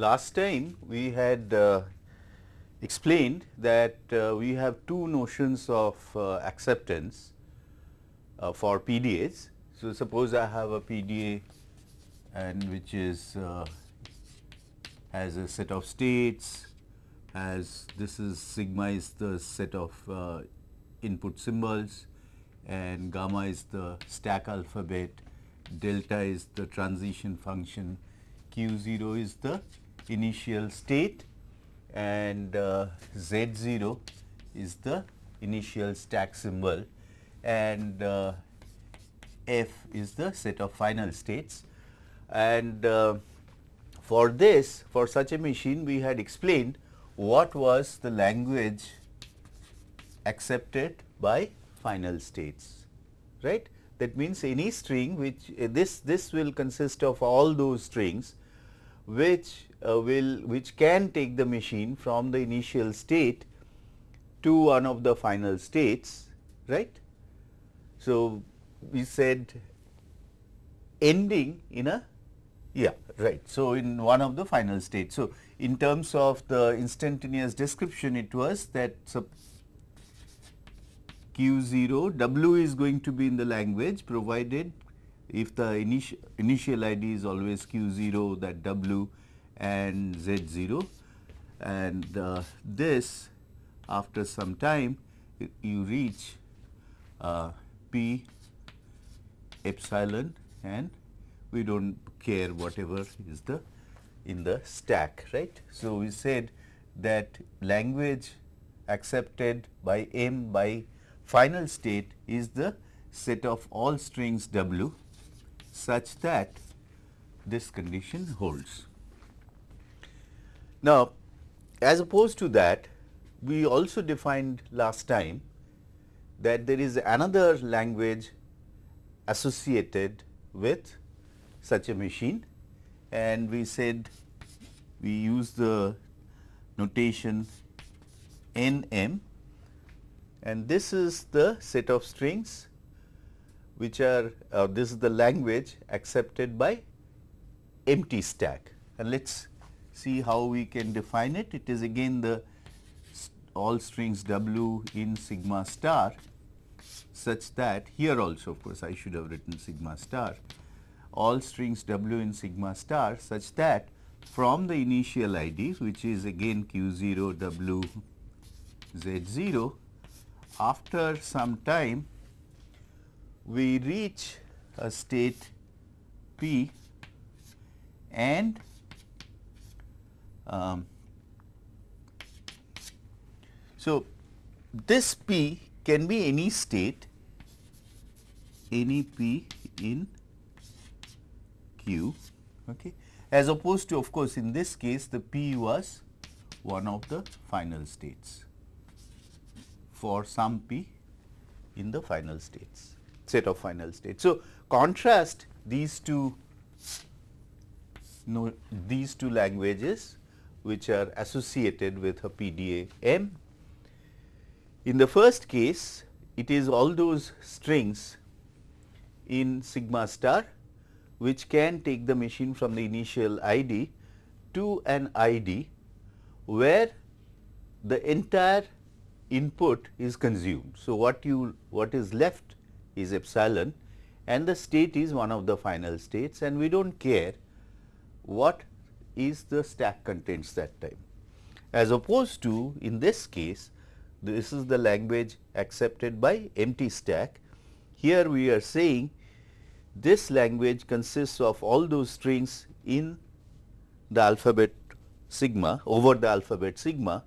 last time we had uh, explained that uh, we have two notions of uh, acceptance uh, for PDAs. So, suppose I have a PDA and which is uh, has a set of states as this is sigma is the set of uh, input symbols and gamma is the stack alphabet, delta is the transition function, q 0 is the initial state and uh, z 0 is the initial stack symbol and uh, f is the set of final states. And uh, for this for such a machine we had explained what was the language accepted by final states right. That means, any string which this this will consist of all those strings which Uh, will which can take the machine from the initial state to one of the final states right. So, we said ending in a yeah right. So, in one of the final states. So, in terms of the instantaneous description it was that q 0 w is going to be in the language provided if the initial initial id is always q 0 that w and z 0 and uh, this after some time you reach uh, p epsilon and we do not care whatever is the in the stack right. So, we said that language accepted by M by final state is the set of all strings W such that this condition holds. Now, as opposed to that we also defined last time that there is another language associated with such a machine. And we said we use the notation N m and this is the set of strings which are uh, this is the language accepted by empty stack. And let us see how we can define it. It is again the all strings w in sigma star such that here also of course I should have written sigma star all strings w in sigma star such that from the initial ID which is again q 0 w z 0 after some time we reach a state p and um, so this p can be any state any p in q okay as opposed to of course in this case the p was one of the final states for some p in the final states set of final states. So, contrast these two no, these two languages which are associated with a PDA M. In the first case it is all those strings in sigma star which can take the machine from the initial ID to an ID where the entire input is consumed. So, what you what is left is epsilon and the state is one of the final states and we do not care what is the stack contents that time. As opposed to in this case this is the language accepted by empty stack. Here we are saying this language consists of all those strings in the alphabet sigma over the alphabet sigma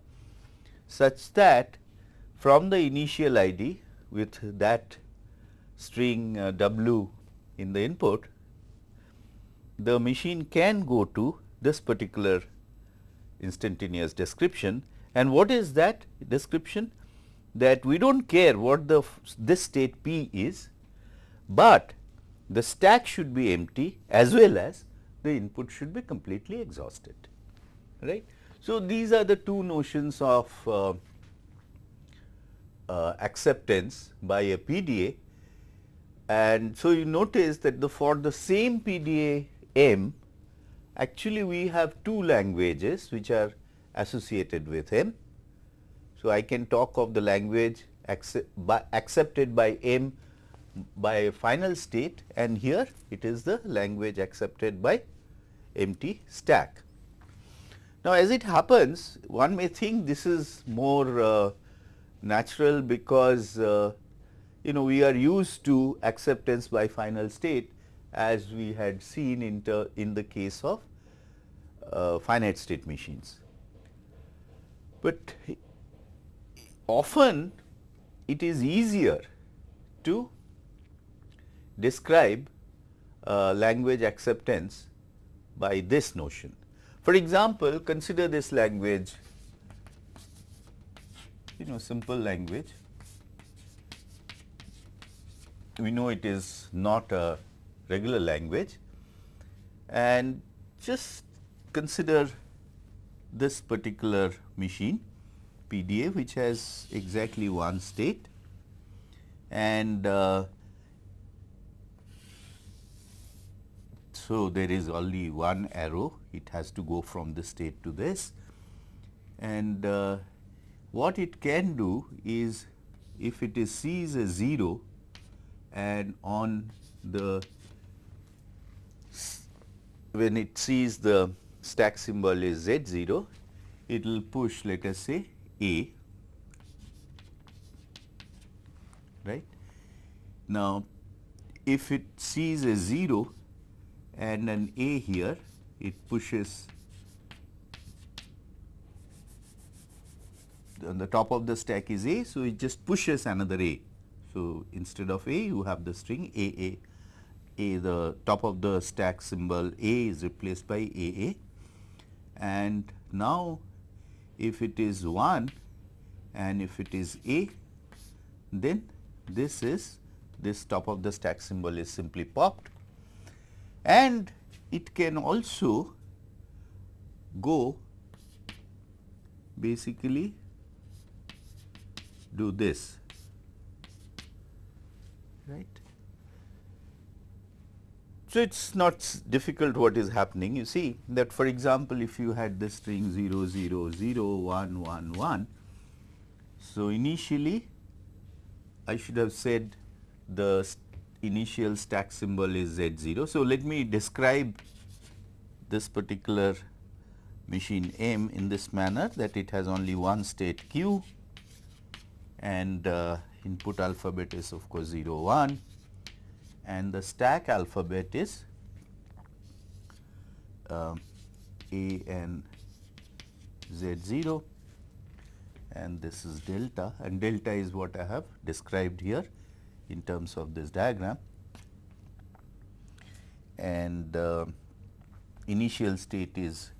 such that from the initial ID with that string uh, w in the input, the machine can go to this particular instantaneous description and what is that description? That we do not care what the this state p is, but the stack should be empty as well as the input should be completely exhausted right. So, these are the two notions of uh, uh, acceptance by a PDA and so you notice that the for the same PDA M actually we have two languages which are associated with M. So, I can talk of the language accept by accepted by M by a final state and here it is the language accepted by empty stack. Now, as it happens one may think this is more uh, natural because uh, you know we are used to acceptance by final state as we had seen in, in the case of uh, finite state machines. But often it is easier to describe uh, language acceptance by this notion. For example, consider this language, you know simple language. We know it is not a regular language. And just consider this particular machine PDA which has exactly one state. And uh, so there is only one arrow. It has to go from this state to this. And uh, what it can do is if it is sees a 0 and on the when it sees the stack symbol is Z0 it will push let us say a, right. Now, if it sees a 0 and an A here, it pushes on the top of the stack is A, so it just pushes another A. So, instead of A, you have the string A A A. The top of the stack symbol A is replaced by A A and now if it is 1 and if it is A, then this is this top of the stack symbol is simply popped and it can also go basically do this right so, it is not difficult what is happening. You see that for example, if you had the string 0, 0, 0, 1, 1, 1. So, initially I should have said the initial stack symbol is Z 0. So, let me describe this particular machine M in this manner that it has only one state Q and uh, input alphabet is of course 0 1 and the stack alphabet is uh, A and Z 0 and this is delta and delta is what I have described here in terms of this diagram. And uh, initial state is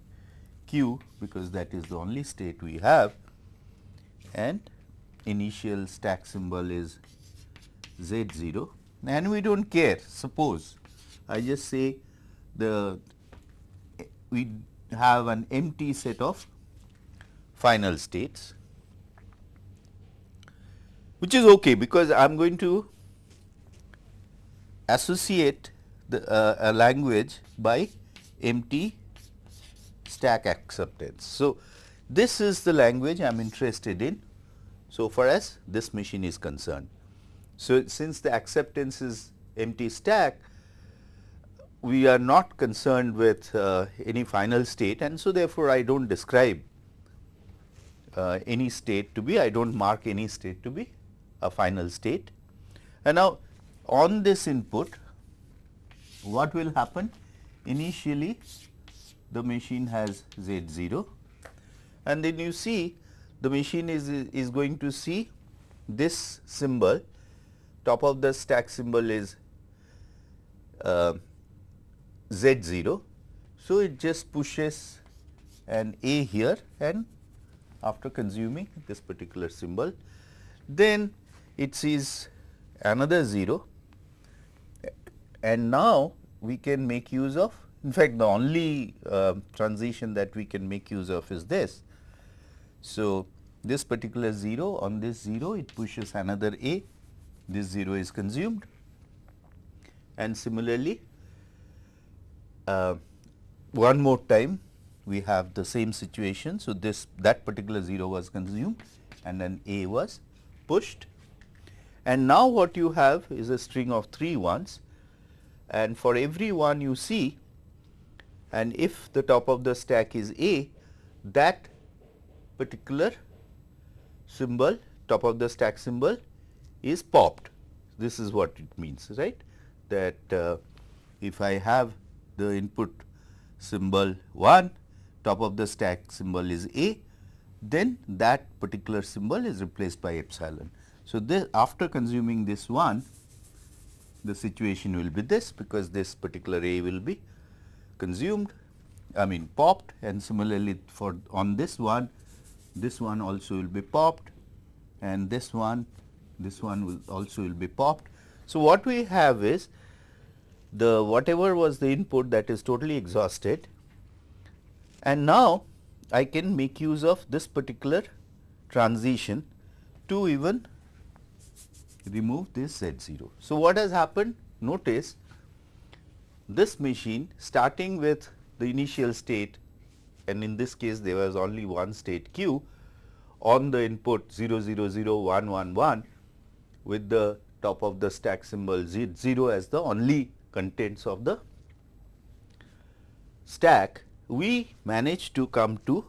q because that is the only state we have. And initial stack symbol is z 0 and we do not care suppose I just say the we have an empty set of final states which is okay because I am going to associate the uh, a language by empty stack acceptance. So, this is the language I am interested in so far as this machine is concerned. So, since the acceptance is empty stack, we are not concerned with uh, any final state and so therefore, I do not describe uh, any state to be, I do not mark any state to be a final state. And now, on this input, what will happen? Initially, the machine has Z 0 and then you see the machine is, is going to see this symbol top of the stack symbol is uh, Z 0. So, it just pushes an A here and after consuming this particular symbol, then it sees another 0 and now we can make use of in fact, the only uh, transition that we can make use of is this. So, this particular 0 on this 0 it pushes another A this 0 is consumed. And similarly uh, one more time we have the same situation. So, this that particular 0 was consumed and then A was pushed. And now what you have is a string of 3 ones. And for every one you see and if the top of the stack is A that particular symbol top of the stack symbol is popped. This is what it means right that uh, if I have the input symbol 1 top of the stack symbol is A then that particular symbol is replaced by epsilon. So, this after consuming this one the situation will be this because this particular A will be consumed I mean popped and similarly for on this one this one also will be popped and this one this one will also will be popped. So, what we have is the whatever was the input that is totally exhausted and now I can make use of this particular transition to even remove this Z 0. So, what has happened? Notice this machine starting with the initial state and in this case there was only one state q on the input 0 0 0 1 1 1 with the top of the stack symbol z 0 as the only contents of the stack, we manage to come to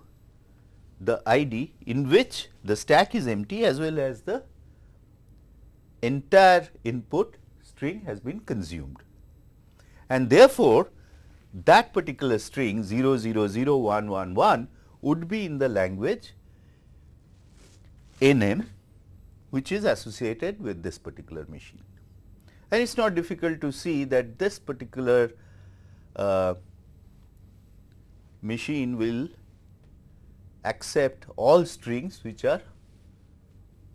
the ID in which the stack is empty as well as the entire input string has been consumed. And therefore, that particular string 0 0 0 1 1 1 would be in the language NM which is associated with this particular machine. And it is not difficult to see that this particular uh, machine will accept all strings which are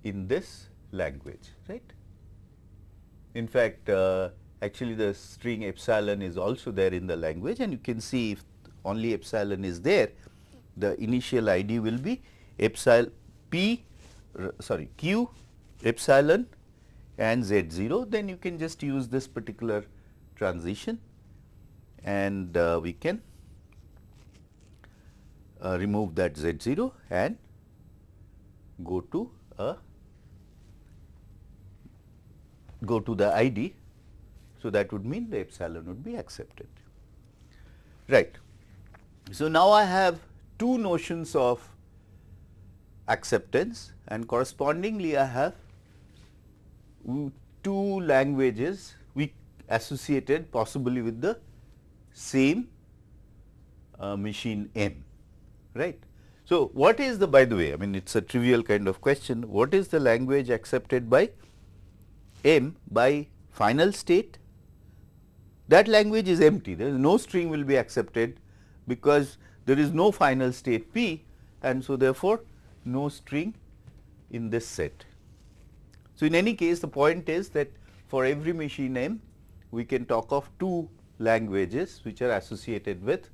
in this language right. In fact, uh, actually the string epsilon is also there in the language and you can see if only epsilon is there the initial ID will be epsilon p sorry q epsilon and z 0 then you can just use this particular transition and uh, we can uh, remove that z 0 and go to a go to the ID. So, that would mean the epsilon would be accepted. Right. So, now I have two notions of acceptance and correspondingly I have two languages we associated possibly with the same uh, machine M right. So, what is the by the way I mean it is a trivial kind of question what is the language accepted by M by final state that language is empty there is no string will be accepted because there is no final state P and so therefore, no string in this set. So, in any case the point is that for every machine M we can talk of two languages which are associated with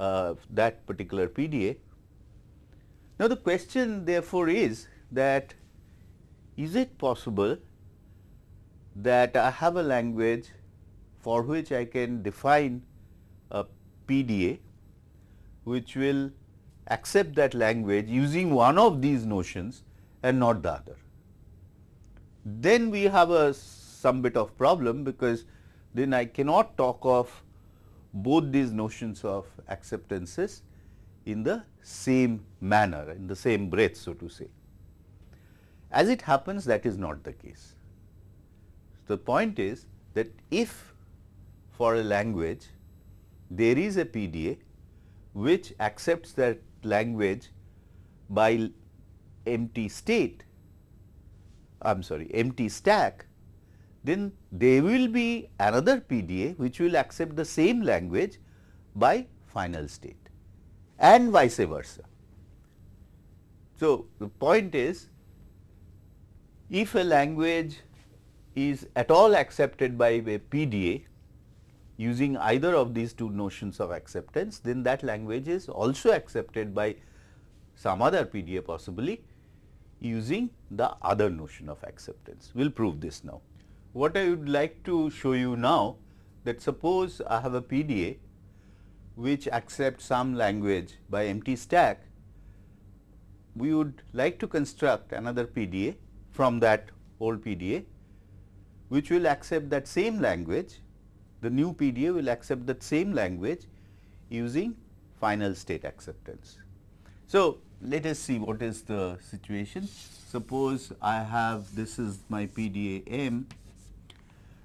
uh, that particular PDA. Now, the question therefore is that is it possible that I have a language for which I can define a PDA which will accept that language using one of these notions and not the other. Then we have a some bit of problem because then I cannot talk of both these notions of acceptances in the same manner in the same breath so to say. As it happens that is not the case. The point is that if for a language there is a PDA which accepts that language by empty state, I am sorry empty stack, then there will be another PDA which will accept the same language by final state and vice versa. So, the point is if a language is at all accepted by a PDA using either of these two notions of acceptance, then that language is also accepted by some other PDA possibly using the other notion of acceptance. We will prove this now. What I would like to show you now that suppose I have a PDA which accepts some language by empty stack, we would like to construct another PDA from that old PDA, which will accept that same language. The new PDA will accept that same language using final state acceptance. So, let us see what is the situation. Suppose I have this is my PDA M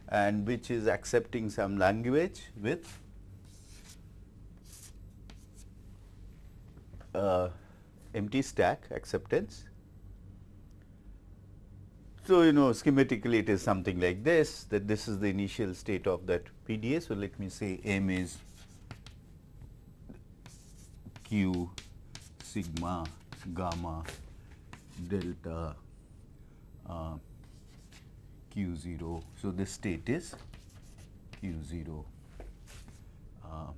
and which is accepting some language with uh, empty stack acceptance. So, you know schematically it is something like this that this is the initial state of that PDA. So, let me say M is Q sigma gamma delta uh, q 0. So, this state is q 0 uh,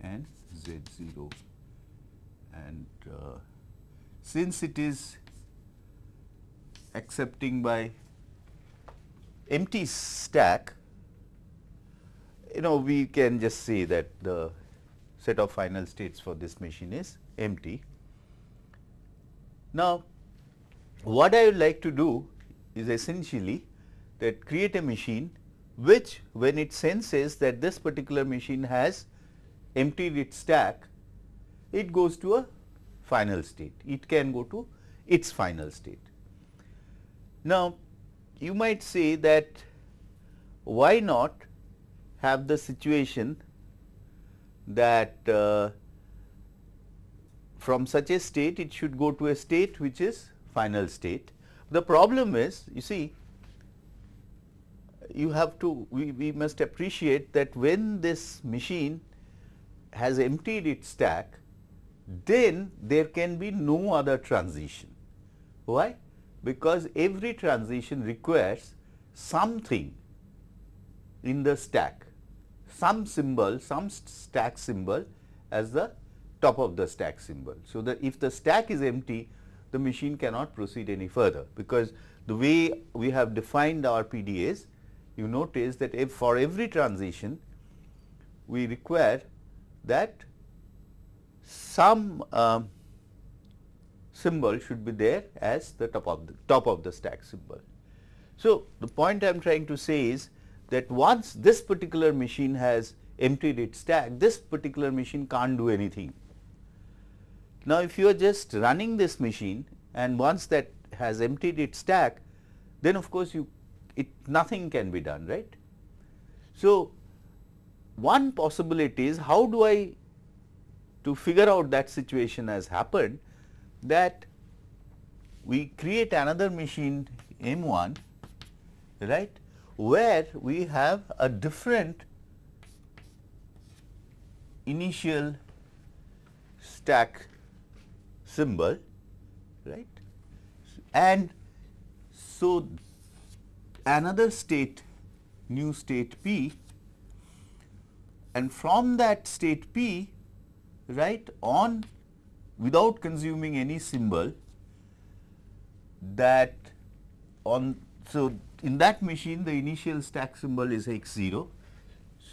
and z 0 and uh, since it is accepting by empty stack you know we can just say that the set of final states for this machine is empty. Now, what I would like to do is essentially that create a machine which when it senses that this particular machine has emptied its stack, it goes to a final state. It can go to its final state. Now, you might say that why not have the situation that uh, from such a state it should go to a state which is final state. The problem is you see you have to we, we must appreciate that when this machine has emptied its stack then there can be no other transition. Why? Because every transition requires something in the stack some symbol, some stack symbol as the top of the stack symbol. So, that if the stack is empty, the machine cannot proceed any further, because the way we have defined our PDAs, you notice that if for every transition, we require that some um, symbol should be there as the top of the top of the stack symbol. So, the point I am trying to say is that once this particular machine has emptied its stack, this particular machine can't do anything. Now, if you are just running this machine and once that has emptied its stack, then of course, you it nothing can be done, right. So, one possibility is how do I to figure out that situation has happened that we create another machine M 1 right where we have a different initial stack symbol right and so another state new state p and from that state p right on without consuming any symbol that on so in that machine the initial stack symbol is x 0.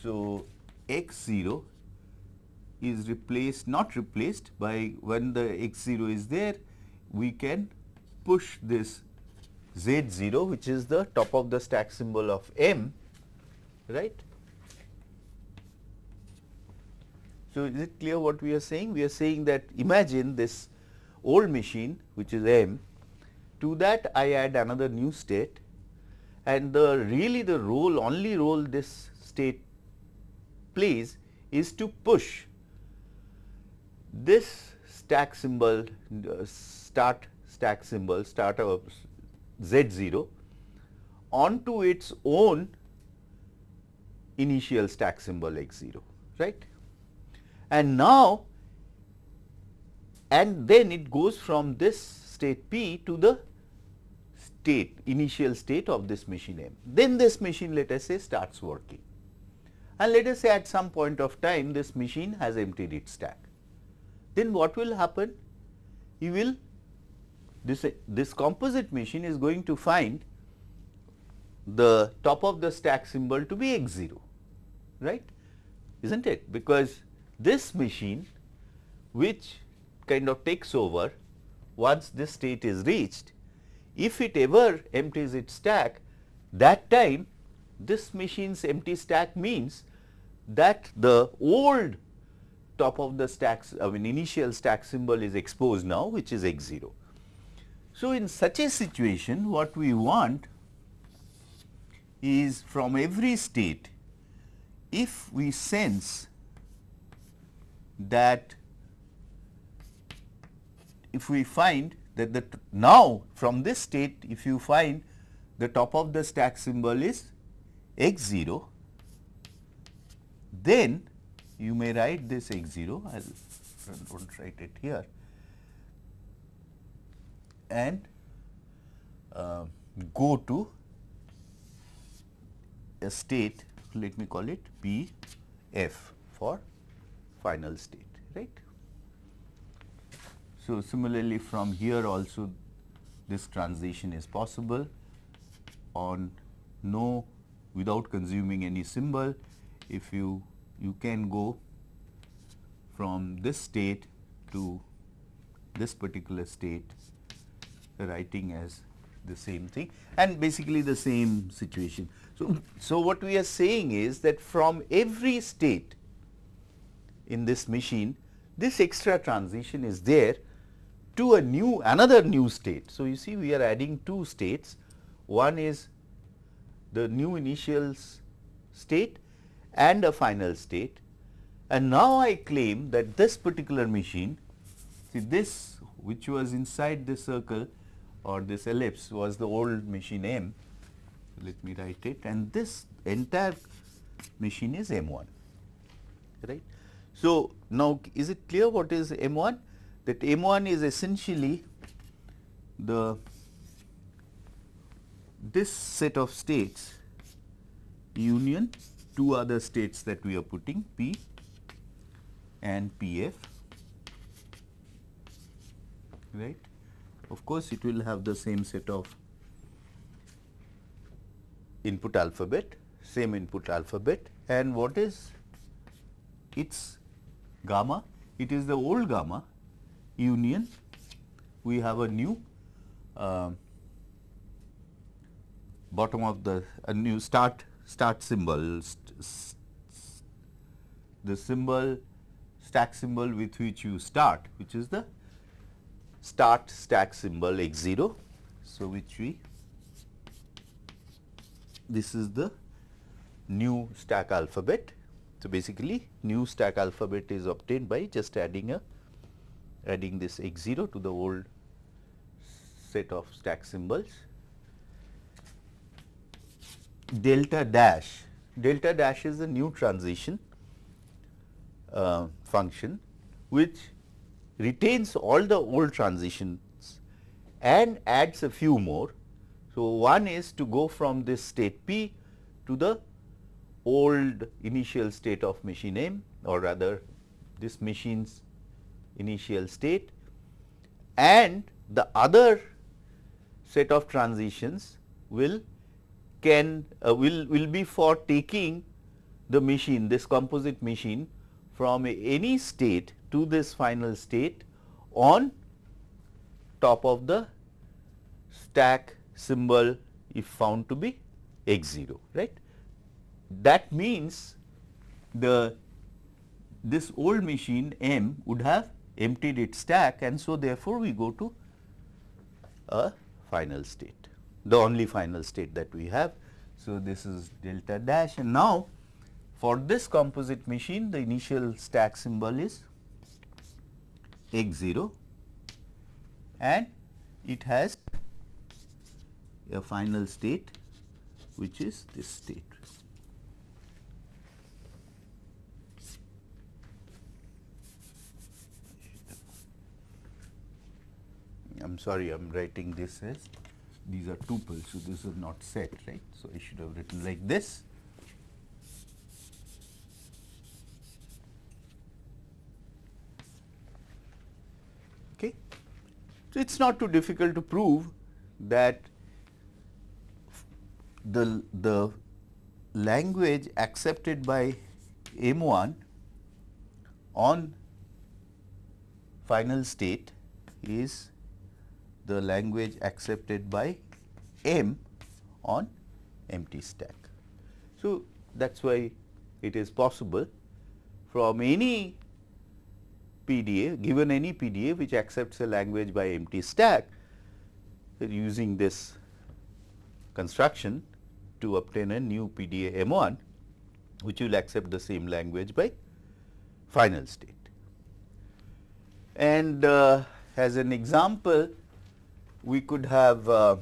So, x 0 is replaced not replaced by when the x 0 is there we can push this z 0 which is the top of the stack symbol of m right. So, is it clear what we are saying? We are saying that imagine this old machine which is m to that I add another new state and the really the role only role this state plays is to push this stack symbol uh, start stack symbol start of z 0 onto its own initial stack symbol x 0 right and now and then it goes from this state p to the state initial state of this machine M. Then this machine let us say starts working and let us say at some point of time this machine has emptied its stack. Then what will happen? You will this, this composite machine is going to find the top of the stack symbol to be x 0 right. is not it? Because this machine which kind of takes over once this state is reached, if it ever empties its stack that time this machine's empty stack means that the old top of the stack, I mean initial stack symbol is exposed now which is x 0. So, in such a situation what we want is from every state if we sense that if we find that the now from this state if you find the top of the stack symbol is x 0, then you may write this x 0, I will not write it here and uh, go to a state let me call it P f for final state right. So, similarly from here also this transition is possible on no without consuming any symbol if you you can go from this state to this particular state writing as the same thing and basically the same situation. So, so what we are saying is that from every state in this machine this extra transition is there to a new another new state. So, you see we are adding two states one is the new initial state and a final state. And now I claim that this particular machine see this which was inside this circle or this ellipse was the old machine M. Let me write it. And this entire machine is M1 right. So, now is it clear what is M1 that M1 is essentially the this set of states union two other states that we are putting P and PF right. Of course, it will have the same set of input alphabet, same input alphabet and what is its gamma? It is the old gamma union, we have a new uh, bottom of the a new start start symbol the symbol stack symbol with which you start which is the start stack symbol x 0. So, which we this is the new stack alphabet. So, basically new stack alphabet is obtained by just adding a adding this x 0 to the old set of stack symbols. Delta dash, delta dash is a new transition uh, function which retains all the old transitions and adds a few more. So, one is to go from this state P to the old initial state of machine M or rather this machine's initial state and the other set of transitions will can uh, will will be for taking the machine this composite machine from any state to this final state on top of the stack symbol if found to be x 0 right. That means the this old machine M would have emptied its stack and so therefore, we go to a final state the only final state that we have. So, this is delta dash and now for this composite machine the initial stack symbol is x 0 and it has a final state which is this state. I am sorry I am writing this as these are tuples. So, this is not set right. So, I should have written like this Okay. So, it is not too difficult to prove that the, the language accepted by M1 on final state is the language accepted by M on empty stack. So, that is why it is possible from any PDA given any PDA which accepts a language by empty stack using this construction to obtain a new PDA M1 which will accept the same language by final state. And uh, as an example, we could have uh,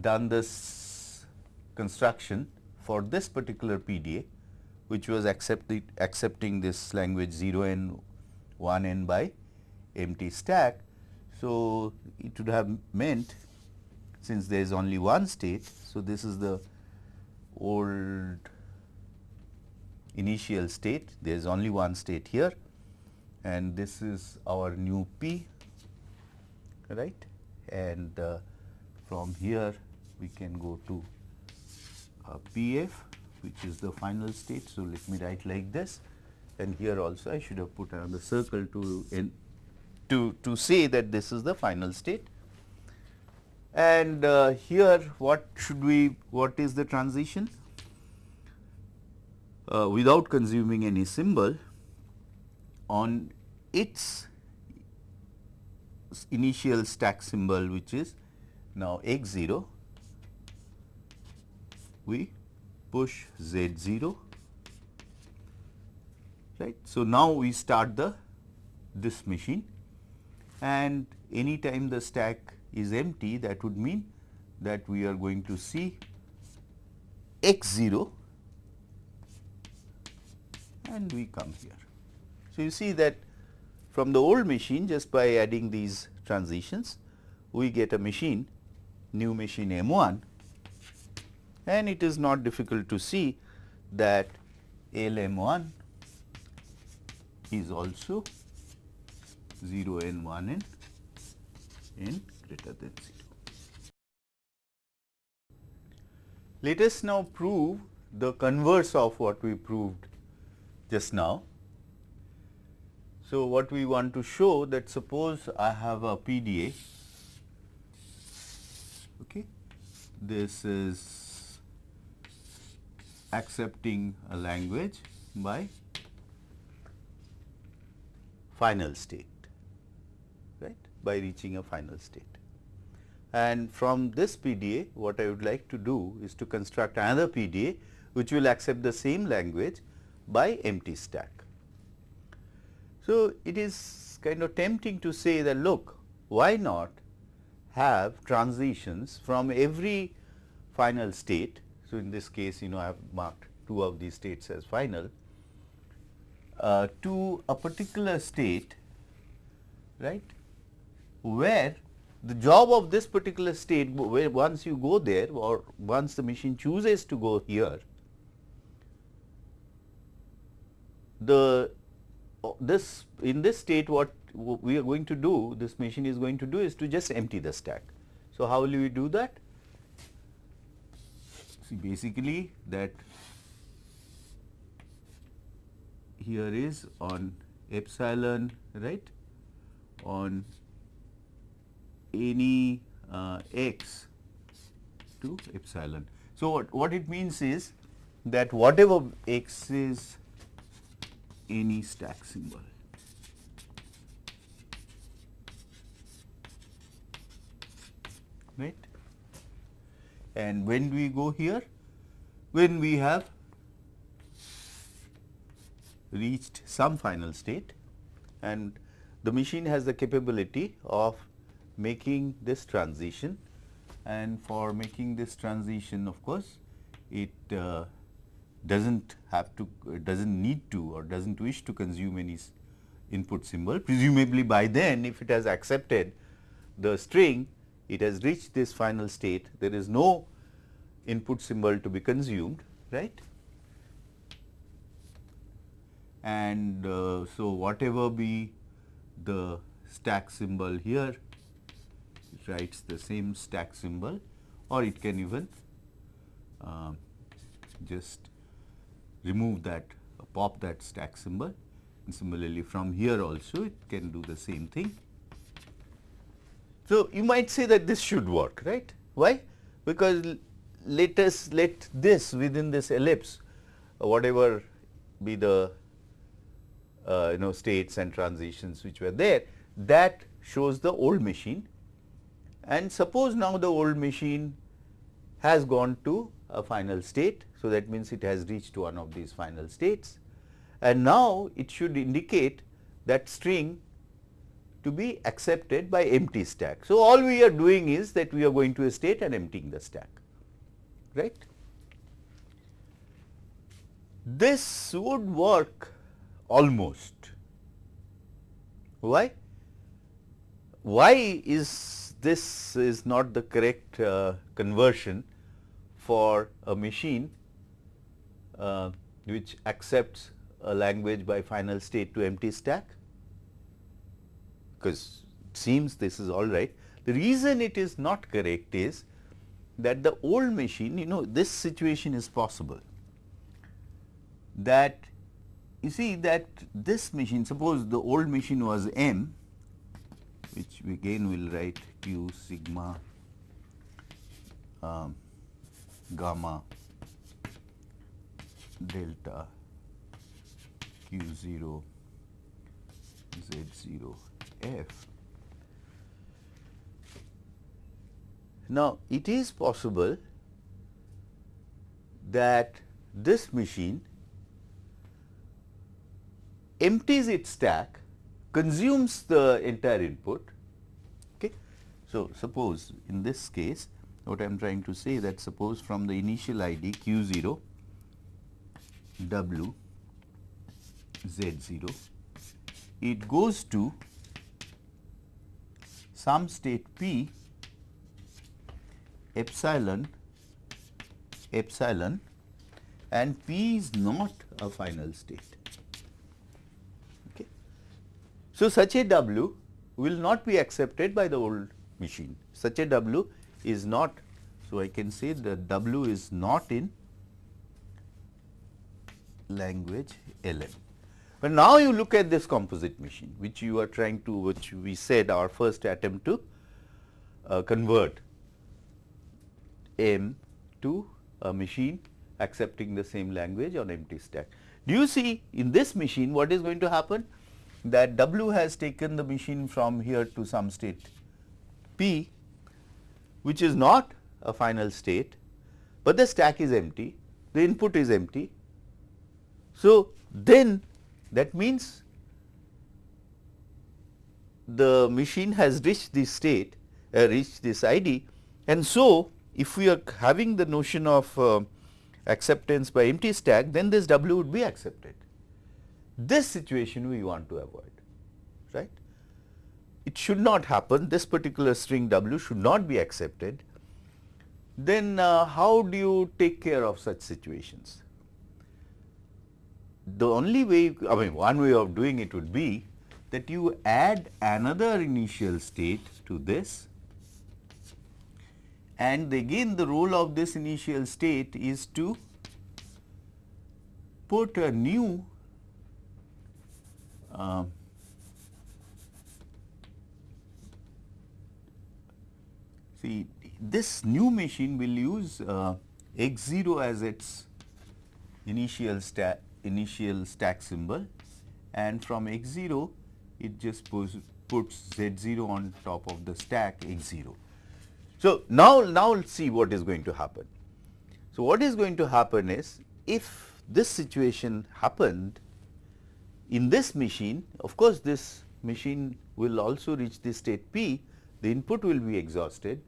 done this construction for this particular PDA, which was accepted, accepting this language 0 n 1 n by empty stack. So, it would have meant since there is only one state. So, this is the old initial state, there is only one state here and this is our new P right and uh, from here we can go to uh, PF which is the final state. So, let me write like this and here also I should have put another circle to in to, to say that this is the final state. And uh, here what should we, what is the transition? Uh, without consuming any symbol on its initial stack symbol which is now x 0 we push z 0 right. So, now we start the this machine and any time the stack is empty that would mean that we are going to see x 0 and we come here. So, you see that from the old machine just by adding these transitions we get a machine new machine M 1 and it is not difficult to see that L M 1 is also 0 n 1 n n greater than 0. Let us now prove the converse of what we proved just now. So, what we want to show that suppose I have a PDA, okay. this is accepting a language by final state, right, by reaching a final state. And from this PDA, what I would like to do is to construct another PDA, which will accept the same language by empty stack. So, it is kind of tempting to say that look, why not have transitions from every final state. So, in this case, you know, I have marked two of these states as final uh, to a particular state, right, where the job of this particular state where once you go there or once the machine chooses to go here, the this in this state what we are going to do this machine is going to do is to just empty the stack. So, how will we do that? See basically that here is on epsilon right on any uh, x to epsilon. So, what, what it means is that whatever x is any stack symbol. Right? And when we go here when we have reached some final state and the machine has the capability of making this transition and for making this transition of course it uh, does not have to does not need to or does not wish to consume any input symbol. Presumably by then if it has accepted the string it has reached this final state. There is no input symbol to be consumed right? And uh, so whatever be the stack symbol here it writes the same stack symbol or it can even uh, just remove that, uh, pop that stack symbol. And similarly, from here also it can do the same thing. So, you might say that this should work, right? Why? Because let us let this within this ellipse, uh, whatever be the uh, you know states and transitions which were there, that shows the old machine. And suppose now the old machine has gone to a final state. So, that means it has reached one of these final states and now it should indicate that string to be accepted by empty stack. So, all we are doing is that we are going to a state and emptying the stack right. This would work almost. Why? Why is this is not the correct uh, conversion for a machine uh, which accepts a language by final state to empty stack? Because it seems this is all right. The reason it is not correct is that the old machine, you know, this situation is possible that you see that this machine, suppose the old machine was M, which we again will write Q sigma um, gamma delta Q 0 Z 0 F Now, it is possible that this machine empties its stack, consumes the entire input. Okay. So, suppose in this case what I am trying to say that suppose from the initial ID q 0 w z 0 it goes to some state p epsilon epsilon and P is not a final state. Okay. So, such a W will not be accepted by the old machine. Such a W is not. So, I can say that W is not in language LM. But now you look at this composite machine which you are trying to which we said our first attempt to uh, convert M to a machine accepting the same language on empty stack. Do you see in this machine what is going to happen? That W has taken the machine from here to some state P which is not a final state, but the stack is empty, the input is empty. So, then that means the machine has reached this state, uh, reached this ID and so if we are having the notion of uh, acceptance by empty stack, then this W would be accepted. This situation we want to avoid. It should not happen, this particular string W should not be accepted. Then uh, how do you take care of such situations? The only way, I mean one way of doing it would be that you add another initial state to this and again the role of this initial state is to put a new uh, this new machine will use uh, x 0 as its initial stack initial stack symbol. And from x 0 it just puts, puts z 0 on top of the stack x 0 so, now, now let us see what is going to happen. So, what is going to happen is if this situation happened in this machine, of course, this machine will also reach the state P, the input will be exhausted,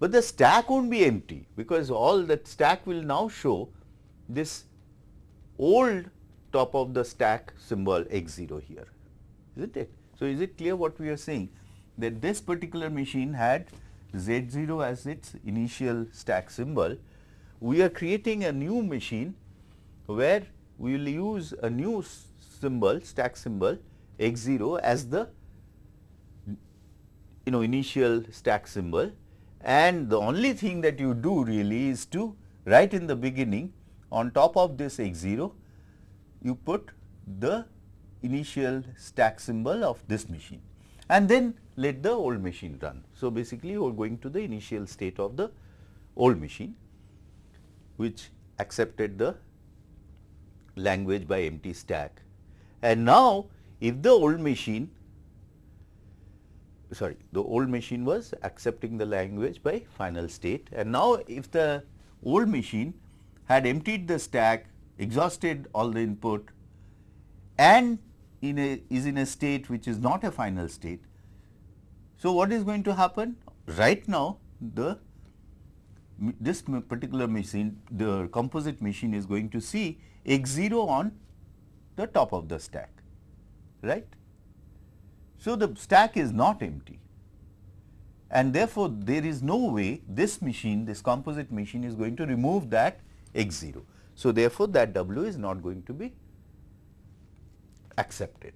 but the stack will not be empty because all that stack will now show this old top of the stack symbol x 0 here, is not it? So, is it clear what we are saying? That this particular machine had Z0 as its initial stack symbol, we are creating a new machine where we will use a new symbol stack symbol x0 as the you know initial stack symbol and the only thing that you do really is to right in the beginning on top of this x 0 you put the initial stack symbol of this machine and then let the old machine run. So, basically you are going to the initial state of the old machine which accepted the language by empty stack. And now, if the old machine sorry the old machine was accepting the language by final state and now if the old machine had emptied the stack exhausted all the input and in a is in a state which is not a final state. So, what is going to happen? Right now the this particular machine the composite machine is going to see x 0 on the top of the stack right. So, the stack is not empty and therefore, there is no way this machine this composite machine is going to remove that x 0. So, therefore, that W is not going to be accepted.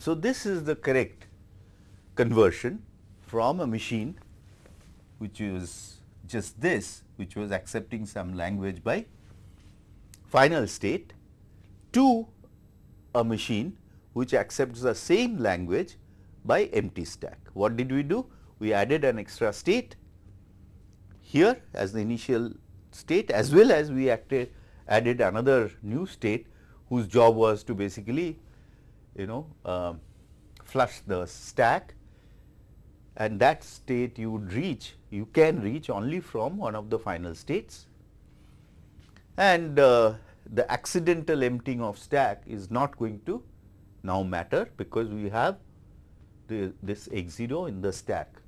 So, this is the correct conversion from a machine which is just this which was accepting some language by final state to a machine which accepts the same language by empty stack. What did we do? We added an extra state here as the initial state as well as we acted, added another new state whose job was to basically you know uh, flush the stack and that state you would reach you can reach only from one of the final states and uh, the accidental emptying of stack is not going to now matter because we have the, this x 0 in the stack.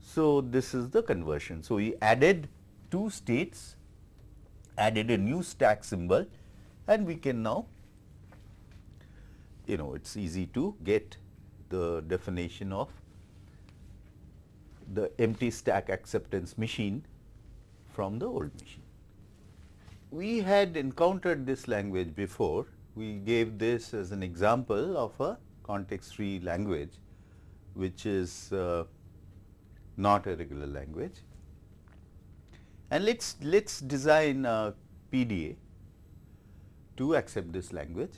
So, this is the conversion. So, we added two states, added a new stack symbol and we can now you know it is easy to get the definition of the empty stack acceptance machine from the old machine. We had encountered this language before. We gave this as an example of a context free language which is uh, not a regular language. And let us let us design a PDA to accept this language.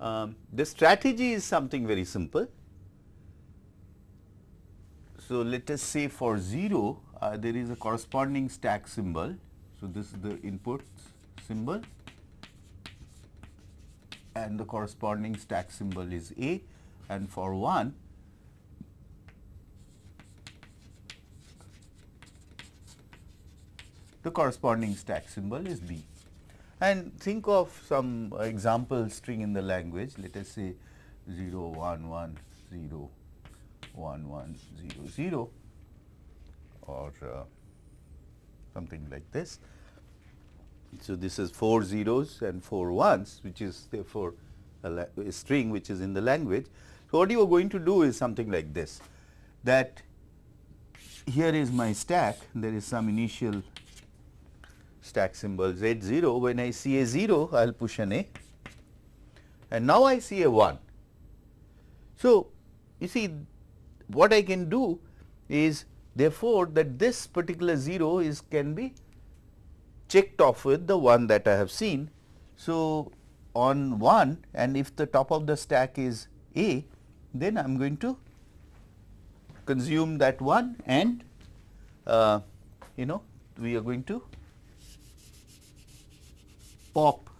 Um, the strategy is something very simple. So, let us say for 0 uh, there is a corresponding stack symbol. So, this is the input symbol and the corresponding stack symbol is A. And for 1 the corresponding stack symbol is B. And think of some example string in the language. Let us say 0 1 1 0 1 1 0 0 or uh, something like this. So, this is 4 zeros and 4 ones which is therefore a, a string which is in the language. So, what you are going to do is something like this that here is my stack there is some initial stack symbol Z 0, when I see a 0, I will push an A and now I see a 1. So, you see what I can do is therefore, that this particular 0 is can be checked off with the 1 that I have seen. So, on 1 and if the top of the stack is A, then I am going to consume that 1 and uh, you know we are going to pop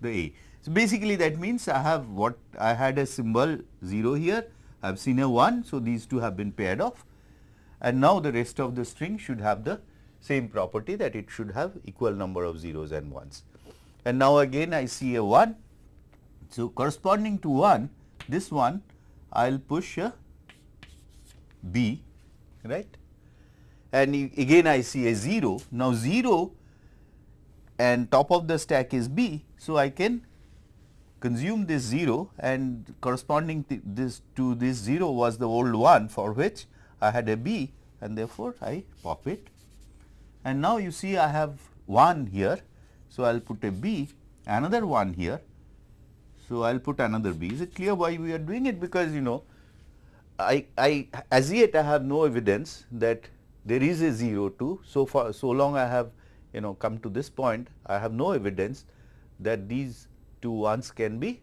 the A. So, basically that means I have what I had a symbol 0 here, I have seen a 1. So, these two have been paired off and now the rest of the string should have the same property that it should have equal number of zeros and ones. And now again I see a 1. So, corresponding to 1 this one I will push a B right and again I see a 0. Now, 0 and top of the stack is B. So, I can consume this 0 and corresponding to this to this 0 was the old one for which I had a B and therefore, I pop it and now you see I have 1 here. So, I will put a B another 1 here. So, I will put another B. Is it clear why we are doing it? Because you know I, I as yet I have no evidence that there is a 0 too. So far, so long I have you know come to this point, I have no evidence that these two ones can be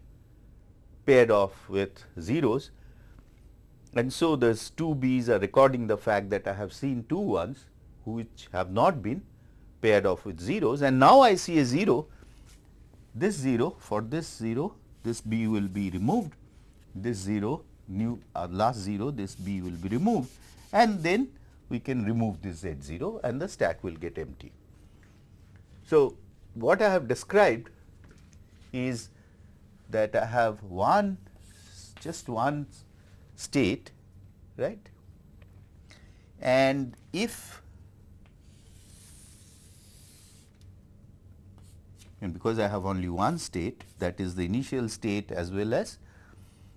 paired off with zeros. And so, these two B's are recording the fact that I have seen two ones which have not been paired off with zeros. And now I see a 0, this 0 for this 0 this B will be removed, this 0 new uh, last 0 this B will be removed. And then we can remove this Z 0 and the stack will get empty. So, what I have described is that I have one just one state right? And if and because I have only one state that is the initial state as well as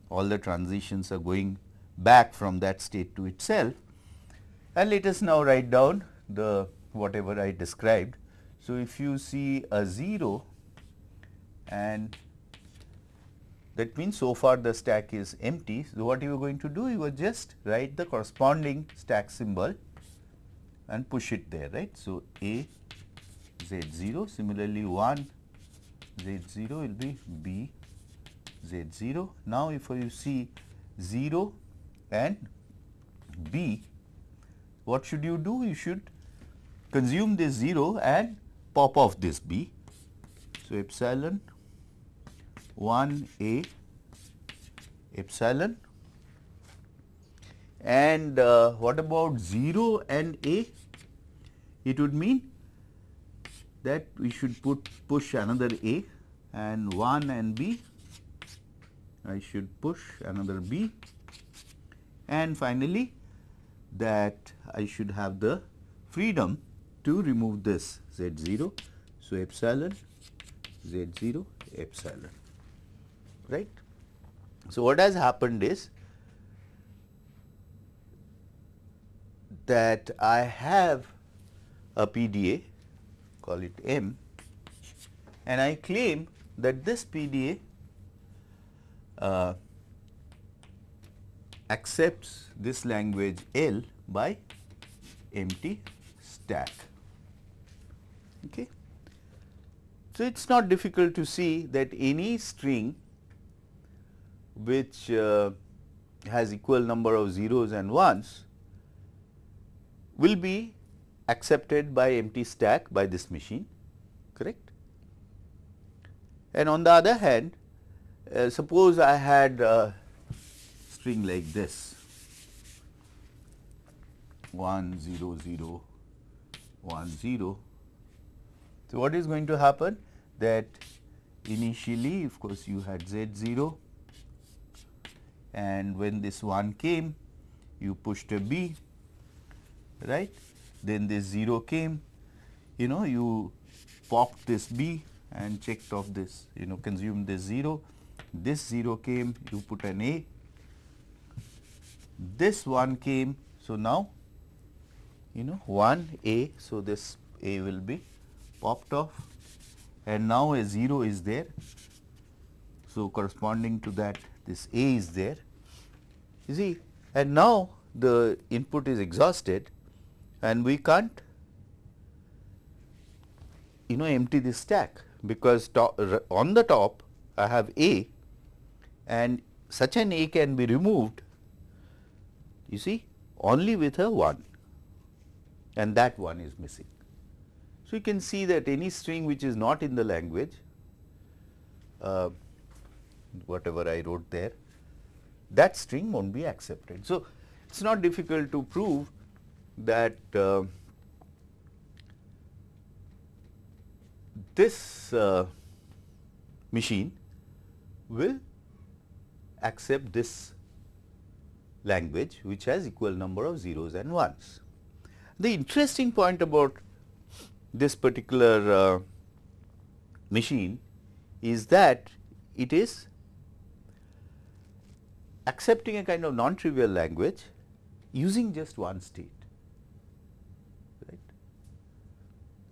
all the transitions are going back from that state to itself and let us now write down the whatever I described. So, if you see a 0 and that means so far the stack is empty. So, what you are going to do you will just write the corresponding stack symbol and push it there right. So, A Z 0 similarly 1 Z 0 will be B Z 0. Now, if you see 0 and B what should you do? You should consume this 0 and pop off this B. So, epsilon 1 A epsilon and uh, what about 0 and A? It would mean that we should put push another A and 1 and B. I should push another B and finally that I should have the freedom to remove this z 0. So, epsilon z 0 epsilon right. So, what has happened is that I have a PDA call it M and I claim that this PDA uh, accepts this language L by empty stack. Okay. So, it is not difficult to see that any string which uh, has equal number of zeros and ones will be accepted by empty stack by this machine correct. And on the other hand uh, suppose I had a string like this 1 0 0 1 0. So, what is going to happen that initially of course, you had z 0 and when this 1 came you pushed a b right then this 0 came. You know you popped this b and checked off this. You know consumed this 0 this 0 came you put an a. This 1 came. So now you know 1 a. So this a will be popped off. And now a 0 is there. So corresponding to that this a is there. You see and now the input is exhausted and we can't you know empty this stack because on the top I have A and such an A can be removed you see only with a 1 and that one is missing. So, you can see that any string which is not in the language uh, whatever I wrote there that string not be accepted. So, it is not difficult to prove that uh, this uh, machine will accept this language which has equal number of zeros and ones. The interesting point about this particular uh, machine is that it is accepting a kind of non-trivial language using just one state right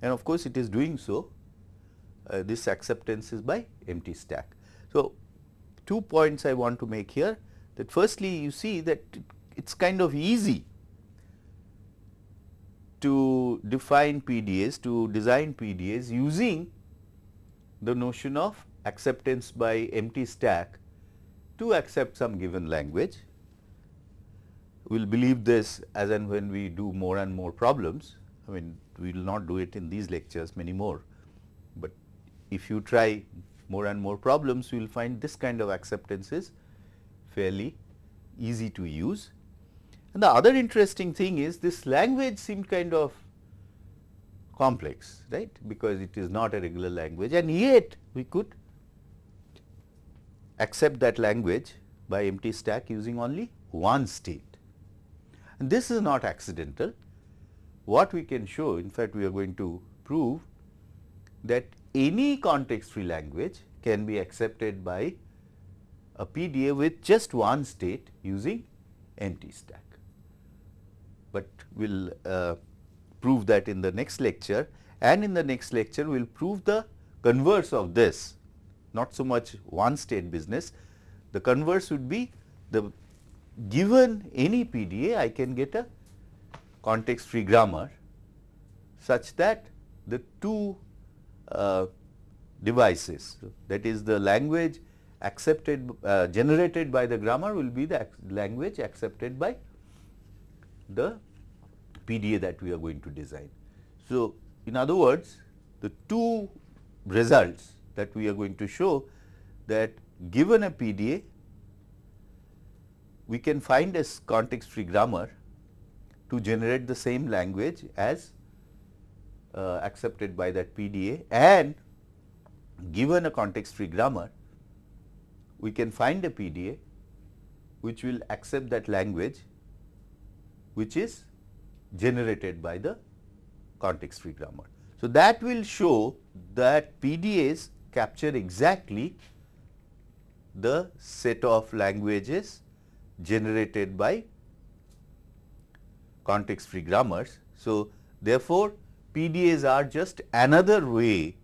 and of course it is doing so uh, this acceptance is by empty stack. So, two points I want to make here that firstly you see that it is kind of easy to define PDAs, to design PDAs using the notion of acceptance by empty stack to accept some given language. We will believe this as and when we do more and more problems. I mean, we will not do it in these lectures many more, but if you try more and more problems, you will find this kind of acceptance is fairly easy to use. And the other interesting thing is this language seemed kind of complex, right, because it is not a regular language and yet we could accept that language by empty stack using only one state. And this is not accidental. What we can show, in fact, we are going to prove that any context free language can be accepted by a PDA with just one state using empty stack. But we will uh, prove that in the next lecture and in the next lecture we will prove the converse of this not so much one state business. The converse would be the given any PDA I can get a context free grammar such that the two uh, devices that is the language accepted uh, generated by the grammar will be the language accepted by the PDA that we are going to design. So, in other words the two results that we are going to show that given a PDA we can find a context free grammar to generate the same language as uh, accepted by that PDA and given a context free grammar we can find a PDA which will accept that language which is generated by the context free grammar. So, that will show that PDAs capture exactly the set of languages generated by context free grammars. So, therefore, PDAs are just another way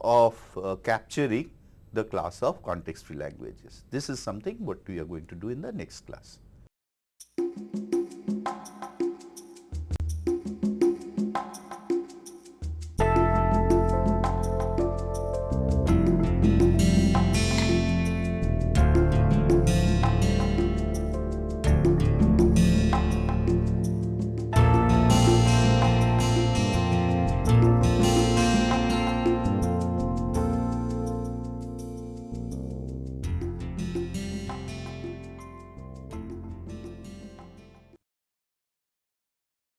of uh, capturing the class of context free languages. This is something what we are going to do in the next class.